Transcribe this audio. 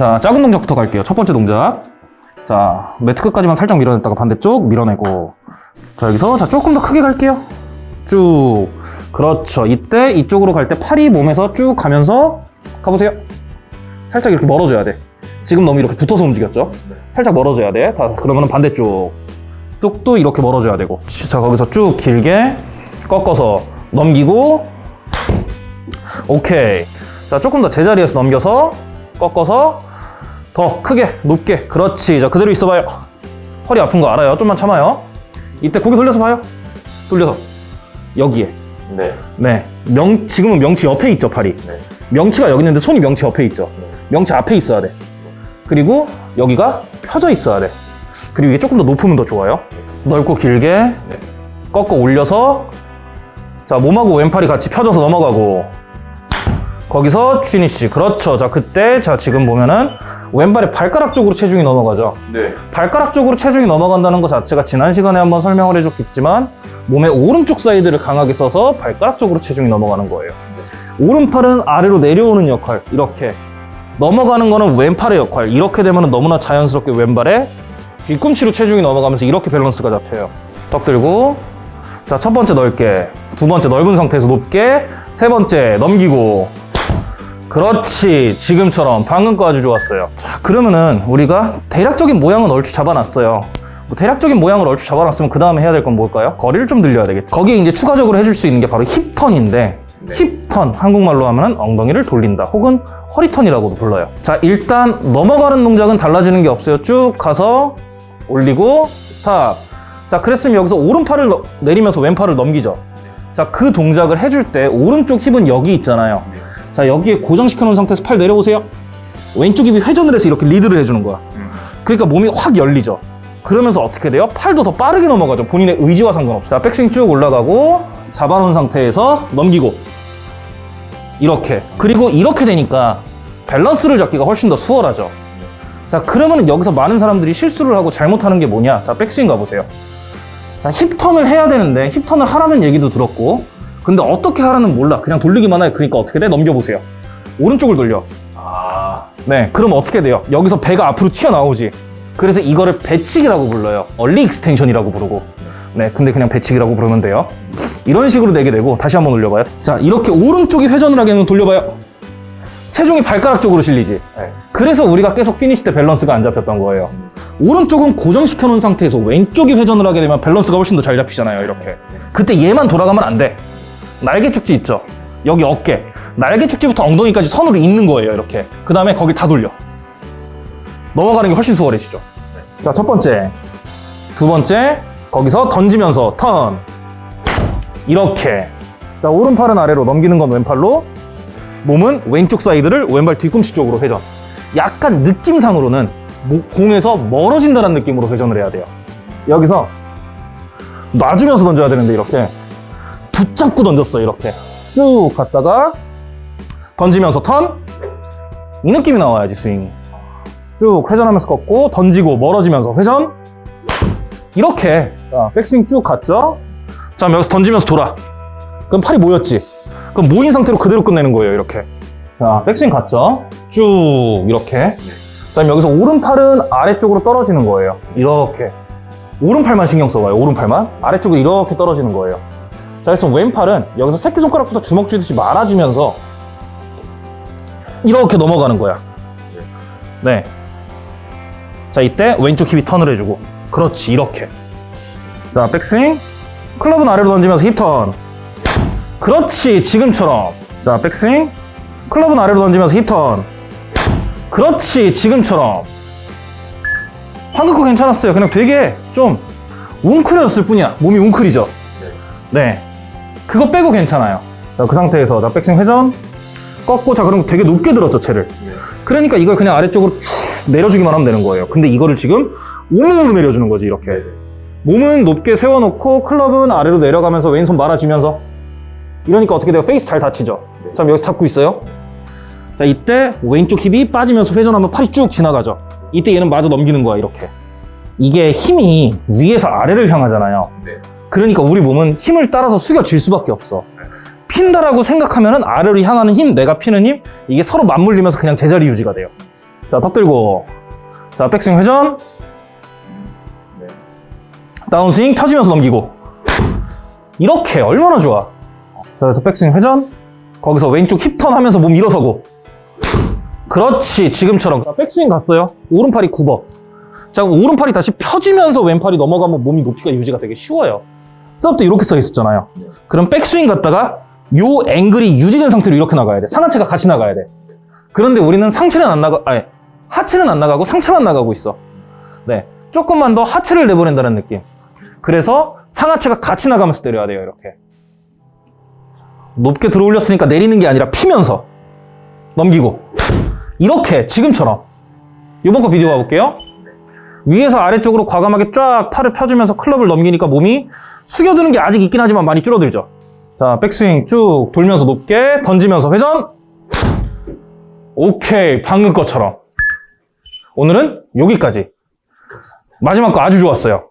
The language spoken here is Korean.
자, 작은 동작부터 갈게요. 첫 번째 동작. 자, 매트 끝까지만 살짝 밀어냈다가 반대쪽 밀어내고. 자, 여기서 자, 조금 더 크게 갈게요. 쭉. 그렇죠. 이때 이쪽으로 갈 때 팔이 몸에서 쭉 가면서 가보세요. 살짝 이렇게 멀어져야 돼. 지금 너무 이렇게 붙어서 움직였죠? 살짝 멀어져야 돼. 다, 그러면 반대쪽. 뚝도 이렇게 멀어져야 되고. 자, 거기서 쭉 길게 꺾어서 넘기고. 오케이. 자, 조금 더 제자리에서 넘겨서 꺾어서 더 크게, 높게. 그렇지. 자, 그대로 있어봐요. 허리 아픈 거 알아요. 좀만 참아요. 이때 고개 돌려서 봐요. 돌려서. 여기에. 네. 네. 명, 지금은 명치 옆에 있죠, 팔이. 네. 명치가 여기 있는데 손이 명치 옆에 있죠. 네. 명치 앞에 있어야 돼. 그리고 여기가 펴져 있어야 돼. 그리고 이게 조금 더 높으면 더 좋아요. 넓고 길게 네. 꺾어 올려서 자 몸하고 왼팔이 같이 펴져서 넘어가고 거기서 finish 그렇죠. 자 그때 자 지금 보면은 왼발의 발가락 쪽으로 체중이 넘어가죠. 네. 발가락 쪽으로 체중이 넘어간다는 것 자체가 지난 시간에 한번 설명을 해줬겠지만 몸의 오른쪽 사이드를 강하게 써서 발가락 쪽으로 체중이 넘어가는 거예요. 오른팔은 아래로 내려오는 역할 이렇게. 넘어가는 거는 왼팔의 역할 이렇게 되면 너무나 자연스럽게 왼발에 뒤꿈치로 체중이 넘어가면서 이렇게 밸런스가 잡혀요. 떡 들고. 자 첫 번째 넓게 두 번째 넓은 상태에서 높게 세 번째 넘기고 그렇지. 지금처럼 방금 거 아주 좋았어요. 자 그러면은 우리가 대략적인 모양은 얼추 잡아놨어요. 뭐 대략적인 모양을 얼추 잡아놨으면 그 다음에 해야 될 건 뭘까요? 거리를 좀 늘려야 되겠죠. 거기에 이제 추가적으로 해줄 수 있는 게 바로 힙턴인데 네. 힙턴 한국말로 하면 엉덩이를 돌린다 혹은 허리턴이라고도 불러요. 자 일단 넘어가는 동작은 달라지는 게 없어요. 쭉 가서 올리고 stop. 자 그랬으면 여기서 오른팔을 너- 내리면서 왼팔을 넘기죠. 자 그 동작을 해줄 때 오른쪽 hip은 여기 있잖아요. 네. 자 여기에 고정시켜 놓은 상태에서 팔 내려보세요. 왼쪽 hip이 회전을 해서 이렇게 리드를 해주는 거야. 음. 그러니까 몸이 확 열리죠. 그러면서 어떻게 돼요? 팔도 더 빠르게 넘어가죠. 본인의 의지와 상관없이. 자 백스윙 쭉 올라가고 잡아놓은 상태에서 넘기고. 이렇게. 그리고 이렇게 되니까 밸런스를 잡기가 훨씬 더 수월하죠. 자 그러면 여기서 많은 사람들이 실수를 하고 잘못하는 게 뭐냐? 자 백스윙 가보세요. 자 hip turn을 해야 되는데 hip turn을 하라는 얘기도 들었고 근데 어떻게 하라는 몰라 그냥 돌리기만 해 그러니까 어떻게 돼? 넘겨보세요 오른쪽을 돌려 아. 네, 그럼 어떻게 돼요? 여기서 배가 앞으로 튀어나오지. 그래서 이거를 배치기라고 불러요. early extension이라고 부르고. 네, 근데 그냥 배치기라고 부르면 돼요. 이런 식으로 내게 되고 다시 한번 올려봐요. 자, 이렇게 오른쪽이 회전을 하게 되면 돌려봐요. 체중이 발가락 쪽으로 실리지. 네. 그래서 우리가 계속 finish 때 밸런스가 안 잡혔던 거예요. 오른쪽은 고정시켜 놓은 상태에서 왼쪽이 회전을 하게 되면 밸런스가 훨씬 더 잘 잡히잖아요, 이렇게. 그때 얘만 돌아가면 안 돼. 날개 죽지 있죠? 여기 어깨. 날개 죽지부터 엉덩이까지 선으로 있는 거예요, 이렇게. 그 다음에 거기 다 돌려. 넘어가는 게 훨씬 수월해지죠. 자, 첫 번째. 두 번째. 거기서 던지면서 턴. 이렇게. 자, 오른팔은 아래로 넘기는 건 왼팔로. 몸은 왼쪽 사이드를 왼발 뒤꿈치 쪽으로 회전. 약간 느낌상으로는 공에서 멀어진다는 느낌으로 회전을 해야 돼요. 여기서 놔주면서 던져야 되는데 이렇게 붙잡고 던졌어요. 이렇게 쭉 갔다가 던지면서 턴. 이 느낌이 나와야지 스윙. 쭉 회전하면서 꺾고 던지고 멀어지면서 회전. 이렇게 자, 백스윙 쭉 갔죠. 자, 여기서 던지면서 돌아. 그럼 팔이 모였지. 그럼 모인 상태로 그대로 끝내는 거예요. 이렇게. 자, 백스윙 갔죠. 쭉 이렇게. 자, 여기서 오른팔은 아래쪽으로 떨어지는 거예요. 이렇게. 오른팔만 신경 써봐요. 오른팔만. 아래쪽으로 이렇게 떨어지는 거예요. 자, 그래서 왼팔은 여기서 새끼손가락부터 주먹 쥐듯이 말아주면서 이렇게 넘어가는 거야. 네. 자, 이때 왼쪽 힙이 턴을 해주고. 그렇지, 이렇게. 자, 백스윙. 클럽은 아래로 던지면서 힙턴. 그렇지, 지금처럼. 자, 백스윙. 클럽은 아래로 던지면서 힙턴. 그렇지, 지금처럼. 방금 거 괜찮았어요. 그냥 되게 좀 웅크렸을 뿐이야. 몸이 웅크리죠. 네. 그거 빼고 괜찮아요. 자, 그 상태에서 자, 백스윙 회전. 꺾고 자, 그럼 되게 높게 들었죠, 채를. 네. 그러니까 이걸 그냥 아래쪽으로 쭉 내려주기만 하면 되는 거예요. 근데 이거를 지금 온몸으로 내려주는 거지, 이렇게. 몸은 높게 세워놓고 클럽은 아래로 내려가면서 왼손 말아주면서 이러니까 어떻게 돼요? 페이스 잘 닫히죠? 네. 자, 여기서 잡고 있어요. 자, 이때 왼쪽 hip이 빠지면서 회전하면 팔이 쭉 지나가죠. 이때 얘는 마저 넘기는 거야, 이렇게. 이게 힘이 위에서 아래를 향하잖아요. 네. 그러니까 우리 몸은 힘을 따라서 숙여질 수밖에 없어. 핀다라고 생각하면 은 아래로 향하는 힘, 내가 피는 힘, 이게 서로 맞물리면서 그냥 제자리 유지가 돼요. 자, 턱 들고. 자, 백스윙 회전. 네. 다운스윙 펴지면서 넘기고. 이렇게 얼마나 좋아. 자, 그래서 백스윙 회전. 거기서 왼쪽 힙턴 하면서 몸 일어서고. 그렇지. 지금처럼. 자, 백스윙 갔어요. 오른팔이 굽어. 자, 그럼 오른팔이 다시 펴지면서 왼팔이 넘어가면 몸이 높이가 유지가 되게 쉬워요. 셋업도 이렇게 써 있었잖아요. 네. 그럼 백스윙 갔다가 요 앵글이 유지된 상태로 이렇게 나가야 돼. 상하체가 같이 나가야 돼. 그런데 우리는 상체는 안 나가, 아니, 하체는 안 나가고 상체만 나가고 있어. 네. 조금만 더 하체를 내보낸다는 느낌. 그래서 상하체가 같이 나가면서 때려야 돼요, 이렇게. 높게 들어 올렸으니까 내리는 게 아니라 피면서 넘기고. 이렇게, 지금처럼. 요번 거 비디오 봐볼게요. 위에서 아래쪽으로 과감하게 쫙 팔을 펴주면서 클럽을 넘기니까 몸이 숙여드는 게 아직 있긴 하지만 많이 줄어들죠. 자, 백스윙 쭉 돌면서 높게 던지면서 회전. 오케이, 방금 것처럼. 오늘은 여기까지. 마지막 거 아주 좋았어요.